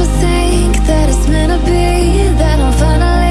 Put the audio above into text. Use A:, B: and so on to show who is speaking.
A: never think that it's meant to be That I'm finally